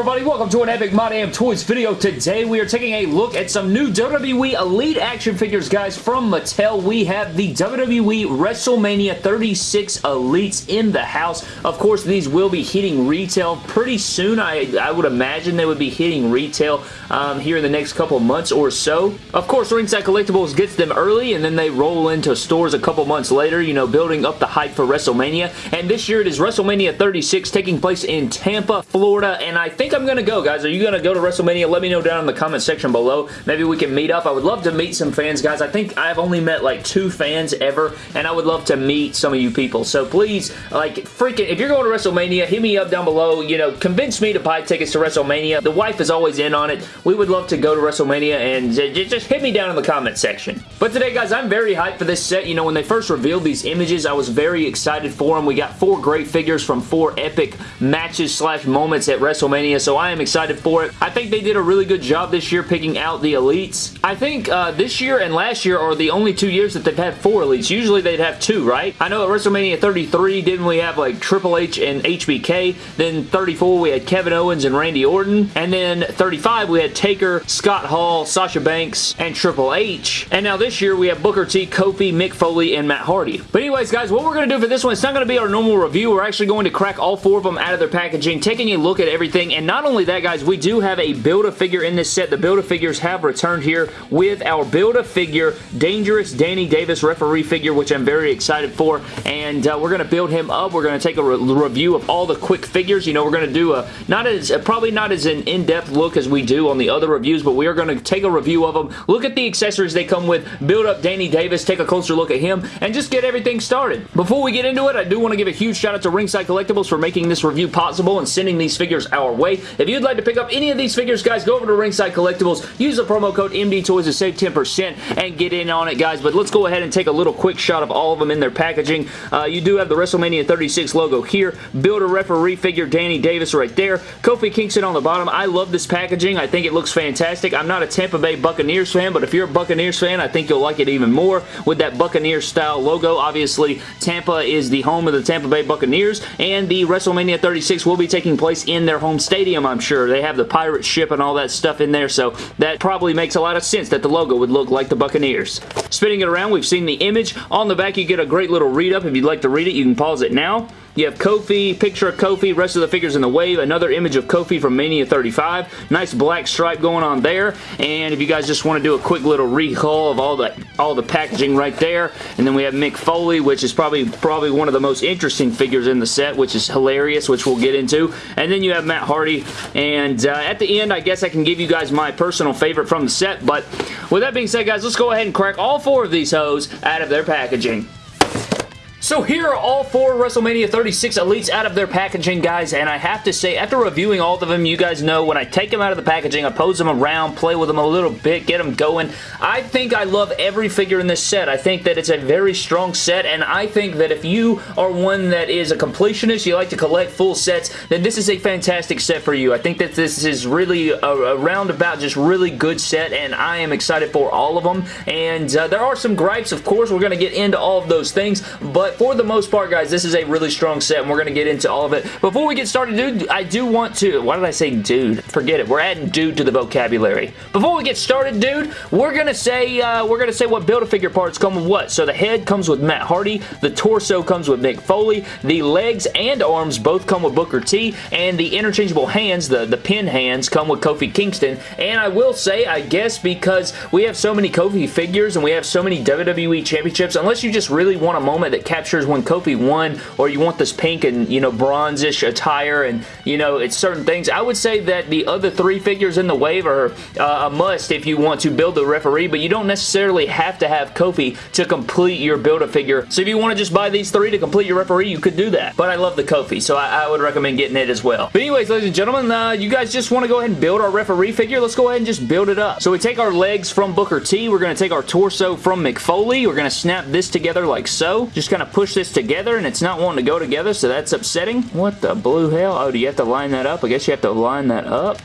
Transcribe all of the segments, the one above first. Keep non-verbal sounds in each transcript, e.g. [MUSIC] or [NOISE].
everybody? Welcome to an Epic My Damn Toys video. Today we are taking a look at some new WWE Elite action figures, guys, from Mattel. We have the WWE WrestleMania 36 Elites in the house. Of course, these will be hitting retail pretty soon. I, I would imagine they would be hitting retail um, here in the next couple months or so. Of course, Ringside Collectibles gets them early, and then they roll into stores a couple months later, you know, building up the hype for WrestleMania. And this year it is WrestleMania 36 taking place in Tampa, Florida, and I think I'm going to go, guys. Are you going to go to WrestleMania? Let me know down in the comment section below. Maybe we can meet up. I would love to meet some fans, guys. I think I've only met like two fans ever, and I would love to meet some of you people. So please, like, freaking, if you're going to WrestleMania, hit me up down below. You know, convince me to buy tickets to WrestleMania. The wife is always in on it. We would love to go to WrestleMania, and just hit me down in the comment section. But today, guys, I'm very hyped for this set. You know, when they first revealed these images, I was very excited for them. We got four great figures from four epic matches slash moments at WrestleMania, so I I am excited for it. I think they did a really good job this year picking out the elites. I think uh, this year and last year are the only two years that they've had four elites. Usually they'd have two, right? I know at WrestleMania 33, didn't we have like Triple H and HBK? Then 34, we had Kevin Owens and Randy Orton. And then 35, we had Taker, Scott Hall, Sasha Banks, and Triple H. And now this year, we have Booker T, Kofi, Mick Foley, and Matt Hardy. But anyways, guys, what we're going to do for this one, it's not going to be our normal review. We're actually going to crack all four of them out of their packaging, taking a look at everything, and not only that, guys, we do have a Build-A-Figure in this set. The Build-A-Figures have returned here with our Build-A-Figure Dangerous Danny Davis referee figure, which I'm very excited for, and uh, we're going to build him up. We're going to take a re review of all the quick figures. You know, we're going to do a, not as, probably not as an in-depth look as we do on the other reviews, but we are going to take a review of them, look at the accessories they come with, build up Danny Davis, take a closer look at him, and just get everything started. Before we get into it, I do want to give a huge shout out to Ringside Collectibles for making this review possible and sending these figures our way. If you'd like to pick up any of these figures, guys, go over to Ringside Collectibles, use the promo code MDTOYS to save 10% and get in on it, guys. But let's go ahead and take a little quick shot of all of them in their packaging. Uh, you do have the WrestleMania 36 logo here. Build a referee figure Danny Davis right there. Kofi Kingston on the bottom. I love this packaging. I think it looks fantastic. I'm not a Tampa Bay Buccaneers fan, but if you're a Buccaneers fan, I think you'll like it even more with that Buccaneers style logo. Obviously, Tampa is the home of the Tampa Bay Buccaneers, and the WrestleMania 36 will be taking place in their home stadium, I'm sure. They have the pirate ship and all that stuff in there, so that probably makes a lot of sense that the logo would look like the Buccaneers. Spinning it around, we've seen the image. On the back, you get a great little read-up. If you'd like to read it, you can pause it now. You have Kofi, picture of Kofi, rest of the figures in the wave, another image of Kofi from Mania 35. Nice black stripe going on there. And if you guys just want to do a quick little recall of all the all the packaging right there. And then we have Mick Foley, which is probably probably one of the most interesting figures in the set, which is hilarious, which we'll get into. And then you have Matt Hardy. And uh, at the end, I guess I can give you guys my personal favorite from the set. But with that being said, guys, let's go ahead and crack all four of these hoes out of their packaging. So here are all four WrestleMania 36 Elites out of their packaging, guys, and I have to say, after reviewing all of them, you guys know when I take them out of the packaging, I pose them around, play with them a little bit, get them going, I think I love every figure in this set. I think that it's a very strong set, and I think that if you are one that is a completionist, you like to collect full sets, then this is a fantastic set for you. I think that this is really a, a roundabout, just really good set, and I am excited for all of them, and uh, there are some gripes, of course, we're going to get into all of those things, but but for the most part, guys, this is a really strong set, and we're going to get into all of it. Before we get started, dude, I do want to... Why did I say dude? Forget it. We're adding dude to the vocabulary. Before we get started, dude, we're going to say uh, we're going to say what Build-A-Figure parts come with what. So the head comes with Matt Hardy, the torso comes with Mick Foley, the legs and arms both come with Booker T, and the interchangeable hands, the, the pin hands, come with Kofi Kingston. And I will say, I guess because we have so many Kofi figures and we have so many WWE Championships, unless you just really want a moment that captures when Kofi won, or you want this pink and, you know, bronzish attire and, you know, it's certain things. I would say that the other three figures in the wave are uh, a must if you want to build the referee, but you don't necessarily have to have Kofi to complete your Build-A-Figure. So if you want to just buy these three to complete your referee, you could do that. But I love the Kofi, so I, I would recommend getting it as well. But anyways, ladies and gentlemen, uh, you guys just want to go ahead and build our referee figure? Let's go ahead and just build it up. So we take our legs from Booker T. We're going to take our torso from Mick Foley. We're going to snap this together like so. Just kind of push this together and it's not wanting to go together, so that's upsetting. What the blue hell? Oh, do you have to line that up? I guess you have to line that up.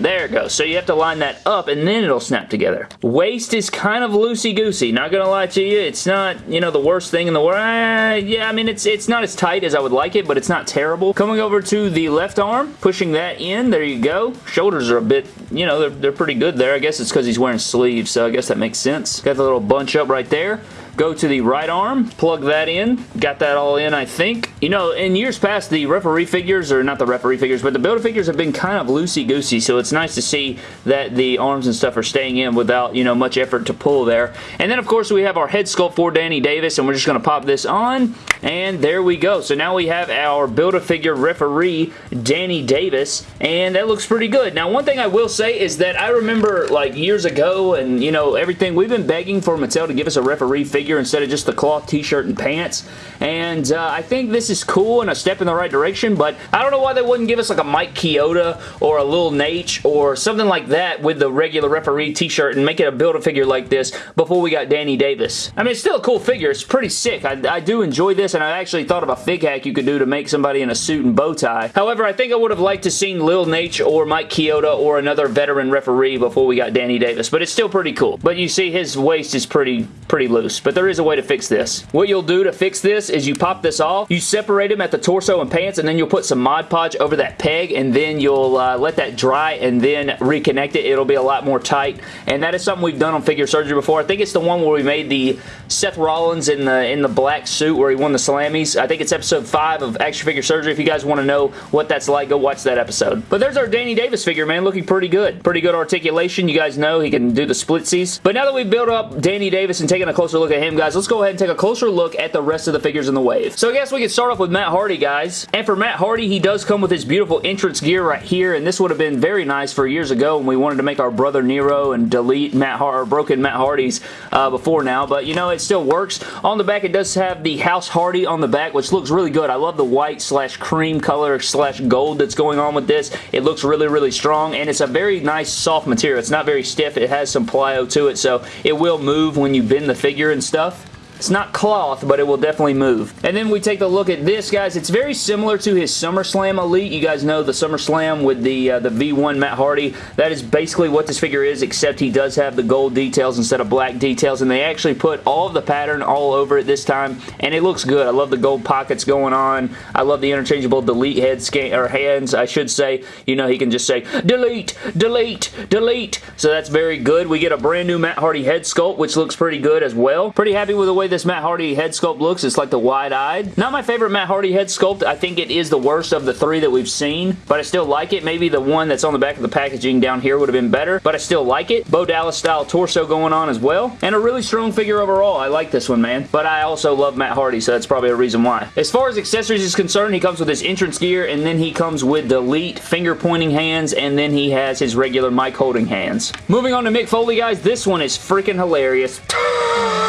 There it goes. So you have to line that up and then it'll snap together. Waist is kind of loosey-goosey. Not gonna lie to you. It's not, you know, the worst thing in the world. Uh, yeah, I mean, it's, it's not as tight as I would like it, but it's not terrible. Coming over to the left arm, pushing that in. There you go. Shoulders are a bit, you know, they're, they're pretty good there. I guess it's because he's wearing sleeves, so I guess that makes sense. Got the little bunch up right there. Go to the right arm, plug that in. Got that all in, I think. You know, in years past, the referee figures, or not the referee figures, but the Build-A-Figures have been kind of loosey-goosey, so it's nice to see that the arms and stuff are staying in without, you know, much effort to pull there. And then, of course, we have our head sculpt for Danny Davis, and we're just going to pop this on, and there we go. So now we have our Build-A-Figure referee, Danny Davis, and that looks pretty good. Now, one thing I will say is that I remember, like, years ago, and, you know, everything, we've been begging for Mattel to give us a referee figure figure instead of just the cloth t-shirt and pants. And uh, I think this is cool and a step in the right direction, but I don't know why they wouldn't give us like a Mike Chioda or a Lil Naitch or something like that with the regular referee t-shirt and make it a Build-A-Figure like this before we got Danny Davis. I mean, it's still a cool figure. It's pretty sick. I, I do enjoy this, and I actually thought of a fig hack you could do to make somebody in a suit and bow tie. However, I think I would have liked to seen Lil Naitch or Mike Chioda or another veteran referee before we got Danny Davis, but it's still pretty cool. But you see his waist is pretty, pretty loose, but there is a way to fix this. What you'll do to fix this is you pop this off, you separate them at the torso and pants, and then you'll put some Mod Podge over that peg, and then you'll uh, let that dry and then reconnect it. It'll be a lot more tight, and that is something we've done on figure surgery before. I think it's the one where we made the Seth Rollins in the in the black suit where he won the Slammies. I think it's episode 5 of Extra Figure Surgery. If you guys want to know what that's like, go watch that episode. But there's our Danny Davis figure, man. Looking pretty good. Pretty good articulation. You guys know he can do the splitsies. But now that we've built up Danny Davis and taken a closer look at him, guys, let's go ahead and take a closer look at the rest of the figures in the wave. So I guess we can start off with Matt Hardy, guys. And for Matt Hardy, he does come with his beautiful entrance gear right here, and this would have been very nice for years ago when we wanted to make our brother Nero and delete Matt Har or broken Matt Hardy's uh, before now, but you know, it still works. On the back, it does have the House Hardy on the back, which looks really good. I love the white slash cream color slash gold that's going on with this. It looks really, really strong, and it's a very nice soft material. It's not very stiff. It has some plyo to it, so it will move when you bend the figure and stuff stuff. It's not cloth, but it will definitely move. And then we take a look at this, guys. It's very similar to his SummerSlam Elite. You guys know the SummerSlam with the, uh, the V1 Matt Hardy. That is basically what this figure is, except he does have the gold details instead of black details, and they actually put all of the pattern all over it this time, and it looks good. I love the gold pockets going on. I love the interchangeable delete head scan or hands, I should say. You know, he can just say, delete, delete, delete. So that's very good. We get a brand new Matt Hardy head sculpt, which looks pretty good as well. Pretty happy with the way this Matt Hardy head sculpt looks. It's like the wide-eyed. Not my favorite Matt Hardy head sculpt. I think it is the worst of the three that we've seen, but I still like it. Maybe the one that's on the back of the packaging down here would have been better, but I still like it. Bo Dallas style torso going on as well, and a really strong figure overall. I like this one, man, but I also love Matt Hardy, so that's probably a reason why. As far as accessories is concerned, he comes with his entrance gear, and then he comes with delete finger pointing hands, and then he has his regular mic holding hands. Moving on to Mick Foley, guys, this one is freaking hilarious. [LAUGHS]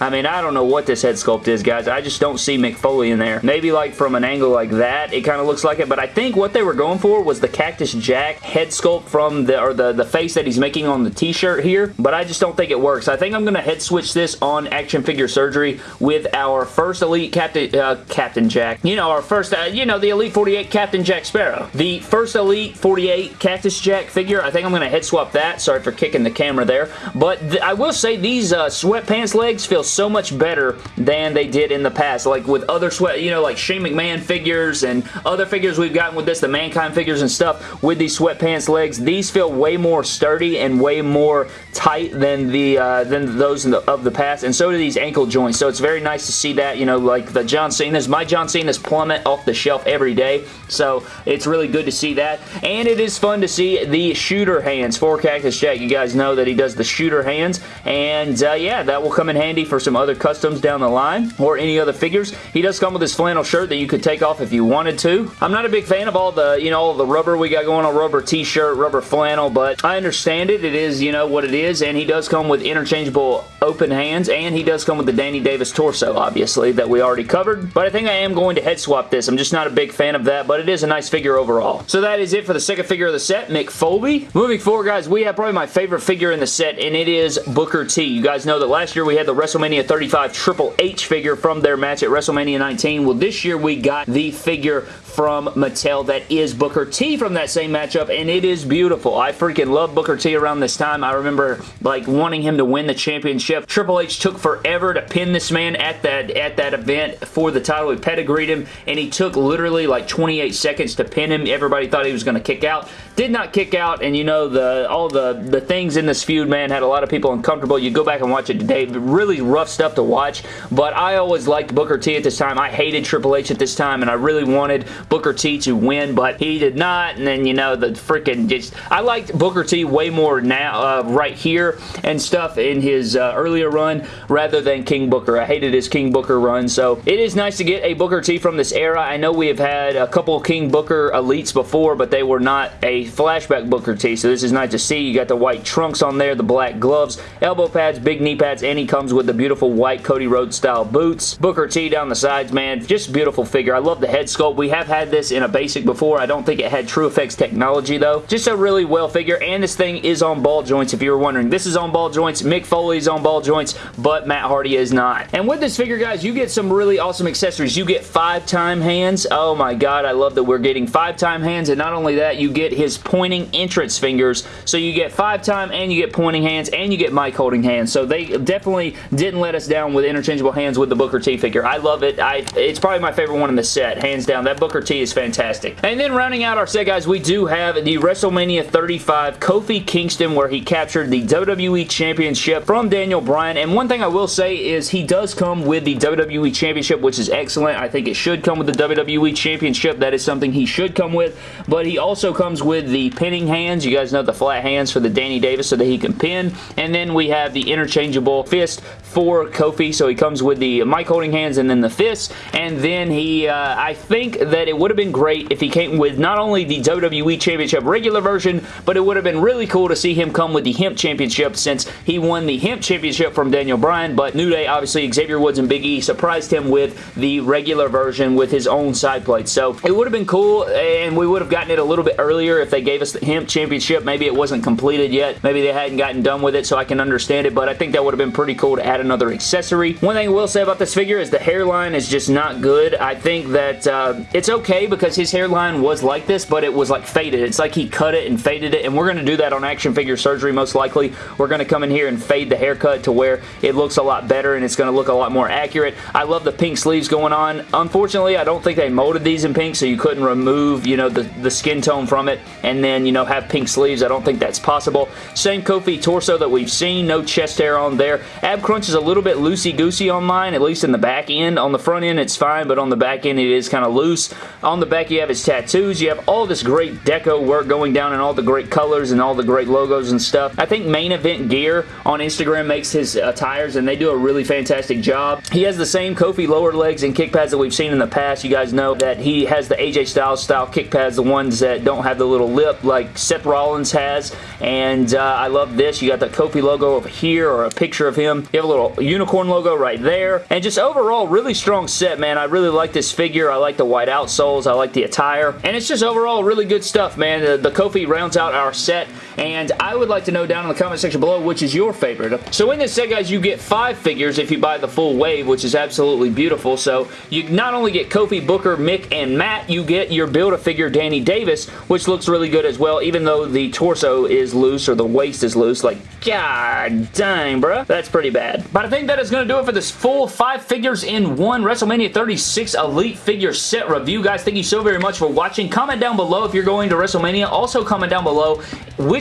I mean, I don't know what this head sculpt is, guys. I just don't see Mick Foley in there. Maybe like from an angle like that, it kind of looks like it, but I think what they were going for was the Cactus Jack head sculpt from the, or the, the face that he's making on the t-shirt here, but I just don't think it works. I think I'm going to head switch this on Action Figure Surgery with our first Elite Captain, uh, Captain Jack. You know, our first, uh, you know, the Elite 48 Captain Jack Sparrow. The first Elite 48 Cactus Jack figure, I think I'm going to head swap that. Sorry for kicking the camera there, but th I will say these uh, sweatpants legs feel so much better than they did in the past. Like with other sweat, you know, like Shane McMahon figures and other figures we've gotten with this, the Mankind figures and stuff with these sweatpants legs. These feel way more sturdy and way more tight than the uh, than those the, of the past, and so do these ankle joints. So it's very nice to see that, you know, like the John Cena's. My John Cena's plummet off the shelf every day, so it's really good to see that. And it is fun to see the shooter hands for Cactus Jack. You guys know that he does the shooter hands, and uh, yeah, that will come in handy for some other customs down the line or any other figures. He does come with his flannel shirt that you could take off if you wanted to. I'm not a big fan of all the, you know, all the rubber we got going on, rubber t-shirt, rubber flannel, but I understand it. It is, you know, what it is, and he does come with interchangeable open hands, and he does come with the Danny Davis torso, obviously, that we already covered, but I think I am going to head swap this. I'm just not a big fan of that, but it is a nice figure overall. So that is it for the second figure of the set, Mick Foley. Moving forward, guys, we have probably my favorite figure in the set, and it is Booker T. You guys know that last year we had the WrestleMania 35 Triple H figure from their match at WrestleMania 19. Well, this year we got the figure from Mattel that is Booker T from that same matchup, and it is beautiful. I freaking love Booker T around this time. I remember like wanting him to win the championship. Triple H took forever to pin this man at that at that event for the title. He pedigreed him, and he took literally like 28 seconds to pin him. Everybody thought he was going to kick out. Did not kick out, and you know, the all the, the things in this feud, man, had a lot of people uncomfortable. You go back and watch it today. Really rough stuff to watch, but I always liked Booker T at this time. I hated Triple H at this time, and I really wanted Booker T to win, but he did not, and then, you know, the freaking just... I liked Booker T way more now, uh, right here and stuff in his uh, earlier run rather than King Booker. I hated his King Booker run, so it is nice to get a Booker T from this era. I know we have had a couple King Booker elites before, but they were not a flashback Booker T, so this is nice to see. You got the white trunks on there, the black gloves, elbow pads, big knee pads, and he comes with the beautiful white Cody Rhodes style boots. Booker T down the sides, man. Just beautiful figure. I love the head sculpt. We have had this in a basic before. I don't think it had TrueFX technology, though. Just a really well figure, and this thing is on ball joints, if you were wondering. This is on ball joints. Mick Foley is on ball joints, but Matt Hardy is not. And with this figure, guys, you get some really awesome accessories. You get five-time hands. Oh my god, I love that we're getting five-time hands, and not only that, you get his pointing entrance fingers. So you get five-time and you get pointing hands and you get mic holding hands. So they definitely didn't let us down with interchangeable hands with the Booker T figure. I love it. I It's probably my favorite one in the set, hands down. That Booker Is fantastic. And then rounding out our set, guys, we do have the WrestleMania 35 Kofi Kingston where he captured the WWE Championship from Daniel Bryan. And one thing I will say is he does come with the WWE Championship, which is excellent. I think it should come with the WWE Championship. That is something he should come with. But he also comes with the pinning hands. You guys know the flat hands for the Danny Davis so that he can pin. And then we have the interchangeable fist for Kofi. So he comes with the mic holding hands and then the fists. And then he, uh, I think that it would have been great if he came with not only the WWE Championship regular version, but it would have been really cool to see him come with the Hemp Championship since he won the Hemp Championship from Daniel Bryan. But New Day, obviously, Xavier Woods and Big E surprised him with the regular version with his own side plate. So it would have been cool and we would have gotten it a little bit earlier if they gave us the Hemp Championship. Maybe it wasn't completed yet. Maybe they hadn't gotten done with it so I can understand it, but I think that would have been pretty cool to add another accessory. One thing I will say about this figure is the hairline is just not good. I think that uh, it's okay because his hairline was like this, but it was like faded. It's like he cut it and faded it, and we're going to do that on action figure surgery most likely. We're going to come in here and fade the haircut to where it looks a lot better and it's going to look a lot more accurate. I love the pink sleeves going on. Unfortunately, I don't think they molded these in pink, so you couldn't remove, you know, the, the skin tone from it and then, you know, have pink sleeves. I don't think that's possible. Same Kofi torso that we've seen. No chest hair on there. Ab crunch is a little bit loosey-goosey on mine, at least in the back end. On the front end, it's fine, but on the back end, it is kind of loose. On the back, you have his tattoos. You have all this great deco work going down and all the great colors and all the great logos and stuff. I think Main Event Gear on Instagram makes his uh, tires, and they do a really fantastic job. He has the same Kofi lower legs and kick pads that we've seen in the past. You guys know that he has the AJ Styles style kick pads, the ones that don't have the little lip like Seth Rollins has, and uh, I love this. You got the Kofi logo over here or a picture of him. You have a little unicorn logo right there, and just overall, really strong set, man. I really like this figure. I like the white outsoles. I like the attire, and it's just overall really good stuff, man. The, the Kofi rounds out our set, and I would like to know down in the comment section below which is your favorite. So in this set, guys, you get five figures if you buy the full wave, which is absolutely beautiful. So you not only get Kofi, Booker, Mick, and Matt, you get your Build-A-Figure Danny Davis, which looks really good as well, even though the torso is loose or the waist is loose. Like, god dang, bruh. That's pretty bad. But I think that is going to do it for this full five figures in one WrestleMania 36 Elite figure set review. Guys, thank you so very much for watching. Comment down below if you're going to WrestleMania. Also, comment down below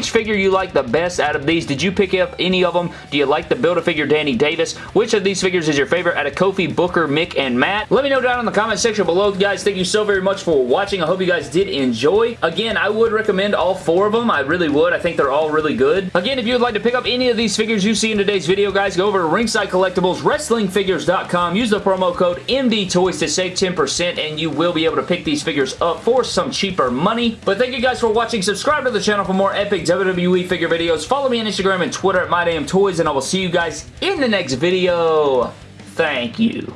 which figure you like the best out of these. Did you pick up any of them? Do you like the Build-A-Figure Danny Davis? Which of these figures is your favorite out of Kofi, Booker, Mick, and Matt? Let me know down in the comment section below. Guys, thank you so very much for watching. I hope you guys did enjoy. Again, I would recommend all four of them. I really would. I think they're all really good. Again, if you would like to pick up any of these figures you see in today's video, guys, go over to Ringside Collectibles, WrestlingFigures.com. Use the promo code MDTOYS to save 10% and you will be able to pick these figures up for some cheaper money. But thank you guys for watching. Subscribe to the channel for more epic WWE figure videos. Follow me on Instagram and Twitter at MyDamnToys and I will see you guys in the next video. Thank you.